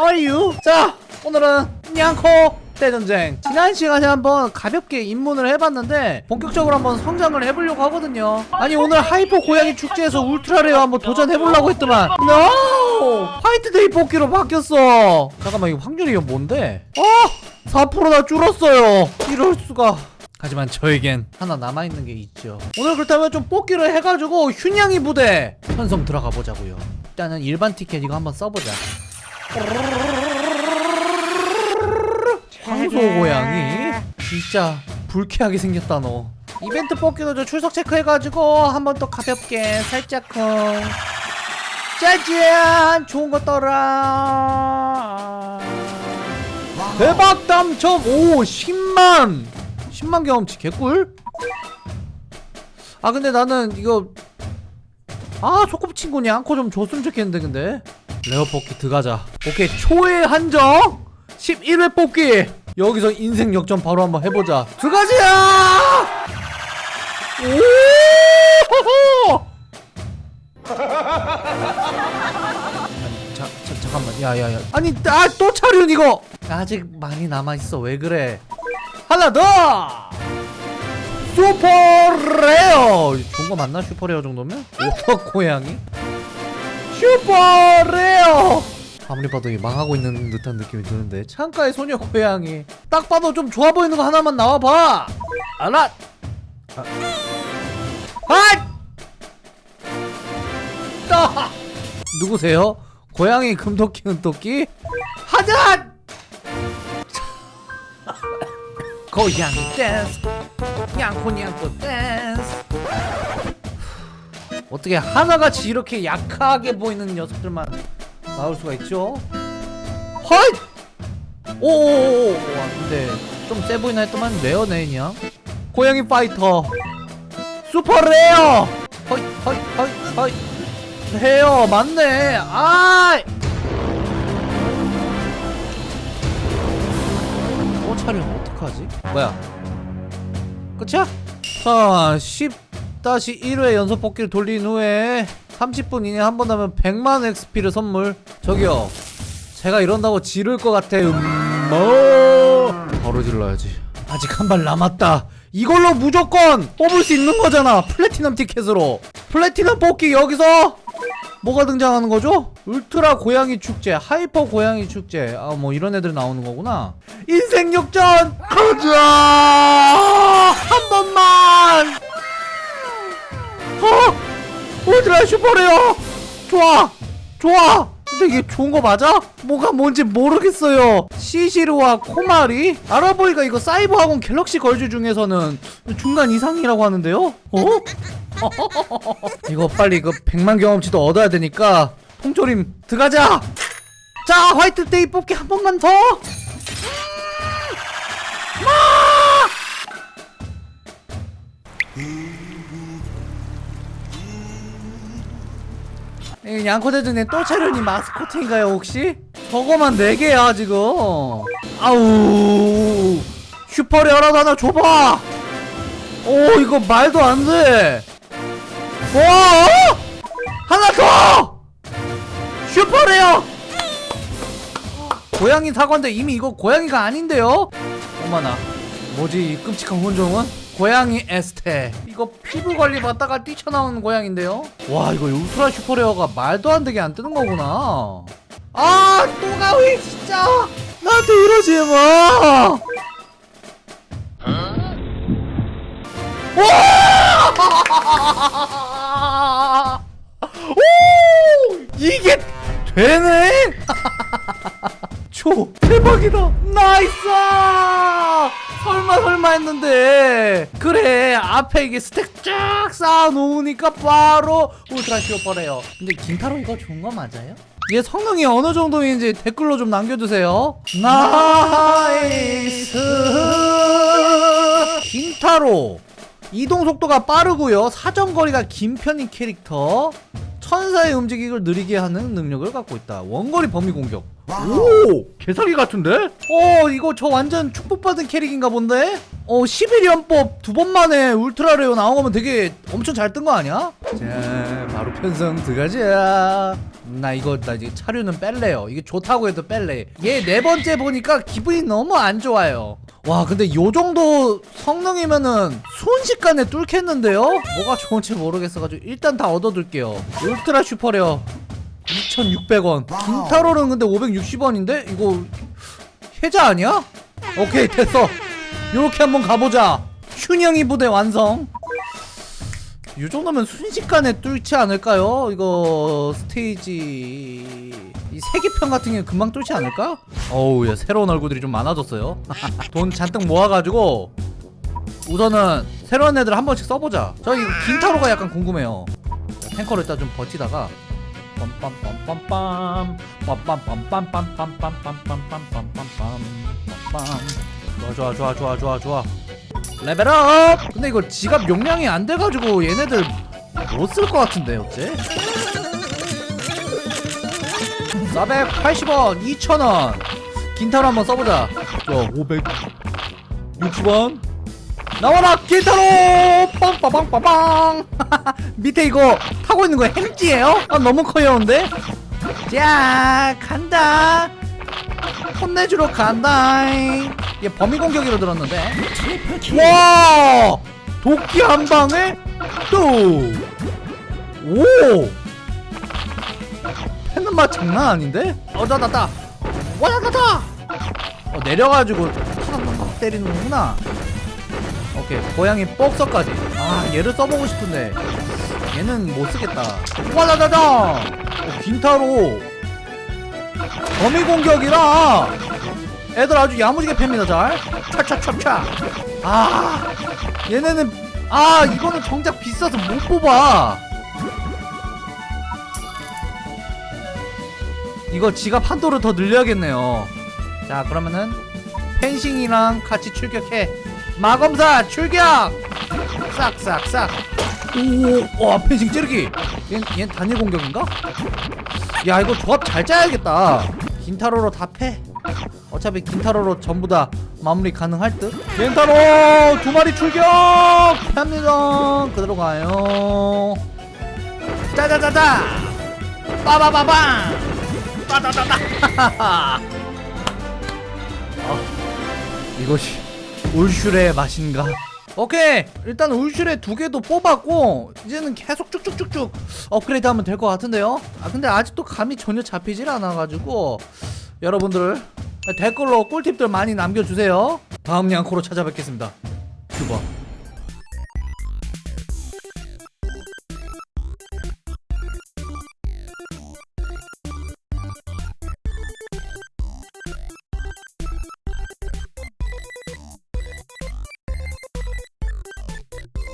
How? 자 오늘은 냥코 대전쟁. 지난 시간에 한번 가볍게 입문을 해봤는데 본격적으로 한번 성장을 해보려고 하거든요. 아니 오늘 hyper 고양이 축제에서 ultra rare 한번 도전해보려고 했더만. NO! 화이트데이 뽑기로 바뀌었어. 잠깐만 이거 확률이 뭔데? 어! 4%나 줄었어요. 이럴 수가. 하지만 저에겐 하나 남아있는 게 있죠. 오늘 그렇다면 좀 뽑기를 해가지고 휴냥이 부대 편성 들어가 보자고요. 일단은 일반 티켓 이거 한번 써보자 황소 고양이? 진짜 불쾌하게 생겼다 너. 이벤트 뽑기도 저 출석 체크해가지고 한번 또 가볍게 살짝쿵 짜잔! 좋은 거 떠라. 대박 당첨! 오 10만! 10만 경험치 개꿀 아 근데 나는 이거 아 소꿉친구니 않고 좀 줬으면 좋겠는데 근데 레어 뽑기 들어가자. 오케이 초의 한정! 11회 뽑기! 여기서 인생 역전 바로 한번 해보자. 들어가자! 오호호 잠깐만. 야야야. 아니 아또 차륜 이거! 아직 많이 남아있어. 왜 그래? 하나 더! super rare! 좋은 거 맞나? super rare 정도면? 오터 고양이 super rare 아무리 봐도 이 망하고 있는 듯한 느낌이 드는데 창가의 소녀 고양이 딱 봐도 좀 좋아 보이는 거 하나만 나와봐 알아 아. 아! 따! 누구세요? 고양이 금토끼 은토끼? 하자! 고양이 댄스 냥코 냥코 댄스 어떻게 하나같이 이렇게 약하게 보이는 녀석들만 나올 수가 있죠? 헐! 오오오오 와 근데 좀 세 보이나 했더만 rare네 그냥 고양이 파이터 super rare 허이 허이 허이 허이 레어 맞네 아이 또 차리면 어떡하지? 뭐야 끝이야? 자 10-1회 연속 뽑기를 돌린 후에 30분 이내 한 번 하면 100만 XP를 선물. 저기요 제가 이런다고 지를 것 같아 음뭐? 바로 질러야지. 아직 한 발 남았다. 이걸로 무조건 뽑을 수 있는 거잖아 플래티넘 티켓으로. 플래티넘 뽑기 여기서 뭐가 등장하는 거죠? 울트라 고양이 축제, hyper 고양이 축제. 아 뭐 이런 애들 나오는 거구나. 인생 역전! 가자! 한 번만! 어? ultra super rare 좋아 좋아 근데 이게 좋은 거 맞아? 뭐가 뭔지 모르겠어요 시시르와 코마리 알아보니까 이거 사이버 학원 Galaxy Girls 중에서는 중간 이상이라고 하는데요? 어? 이거 빨리 그 100만 경험치도 얻어야 되니까 통조림 들어가자 자 화이트데이 뽑기 한 번만 더 양코대전에 또 차련이 마스코트인가요 혹시? 저거만 4개야 지금. 아우. super rare라도 하나 줘봐. 오 이거 말도 안돼. 와 하나 더! super rare 고양이 사과인데 이미 이거 고양이가 아닌데요? 어머나. 뭐지 이 끔찍한 혼종은? 고양이 에스테. 이거 피부 관리 받다가 뛰쳐나오는 고양인데요? 와 이거 ultra super rare가 말도 안 되게 안 뜨는 거구나. 아 또 가위 진짜! 나한테 이러지 마 와! 오! 이게 되네? 초 대박이다! nice 설마 했는데. 그래 앞에 이게 stack 쫙 쌓아 놓으니까 바로 ultra super rare요. 근데 김타로 이거 좋은 거 맞아요? 얘 성능이 어느 정도인지 댓글로 좀 남겨주세요. nice! 김타로. 이동 속도가 빠르고요. 사정거리가 긴 편인 캐릭터 천사의 움직임을 느리게 하는 능력을 갖고 있다. 원거리 범위 공격. 오! 개사기 같은데? 어 이거 저 완전 축복받은 캐릭인가 본데? 어 11연뽑 두 번 만에 ultra rare 나온 거면 되게 엄청 잘 뜬 거 아니야? 자 바로 편성 들어가자 나 이거 나 이제 차류는 뺄래요. 이게 좋다고 해도 뺄래. 얘 네 번째 보니까 기분이 너무 안 좋아요 와 근데 요 정도 성능이면은 순식간에 뚫겠는데요? 뭐가 좋은지 모르겠어가지고 일단 다 얻어둘게요 울트라 슈퍼레어 2600원 긴타로는 근데 560원인데? 이거 해자 아니야? 오케이 됐어 요렇게 한번 가보자 춘영이 부대 완성 이 정도면 순식간에 뚫지 않을까요? 이거 스테이지 이 세계편 같은 경우 금방 뚫지 않을까? 어우 야 새로운 얼굴들이 좀 많아졌어요 돈 잔뜩 모아가지고 우선은 새로운 애들 한 번씩 써보자 저 이거 긴타로가 약간 궁금해요 자, 탱커를 일단 좀 버티다가 빰빰빰빰빰빰빰빰빰빰빰빰빰 좋아 좋아 좋아 좋아 좋아 레벨업! 근데 이거 지갑 용량이 안 돼가지고 얘네들 못 쓸 것 같은데 어째? 480원 2,000원. 긴타로 한번 써보자. 야 560원. 나와라 긴타로! 빵빠빵빠빵. 밑에 이거 타고 있는 거 햄찌예요? 아 너무 커요운데? 자 간다. 혼내주러 간다. 얘 범위 공격으로 들었는데. 와! 도끼 한 방에 또오 패는 맛 장난 아닌데? 어다다다 와다다다 어 내려가지고 타닥타닥 때리는구나. 오케이 고양이 복서까지. 아 얘를 써보고 싶은데. 얘는 못 쓰겠다. 와다다다 어, 긴타로. 범위 공격이라. 애들 아주 야무지게 팹니다 잘. 차차차차. 아 얘네는 아 이거는 정작 비싸서 못 뽑아 이거 지갑 한 도를 더 늘려야겠네요. 자 그러면은 펜싱이랑 같이 출격해. 마검사 출격! 싹싹싹. 오와 펜싱 찌르기. 얘, 얘 단일 공격인가? 야 이거 조합 잘 짜야겠다. 긴타로로 다패. 어차피 긴타로로 전부 다 마무리 가능할 듯. 긴타로 두 마리 출격! 합니다. 그대로 가요. 짜자자자! 빠바바방 빠다다다. 아, 이것이 울슈레의 맛인가? 오케이. 일단 울슈레 두 개도 뽑았고 이제는 계속 쭉쭉쭉쭉 업그레이드 하면 될 것 같은데요? 아 근데 아직도 감이 전혀 잡히질 않아가지고 여러분들 댓글로 꿀팁들 많이 남겨주세요. 다음 양코로 찾아뵙겠습니다. 큐버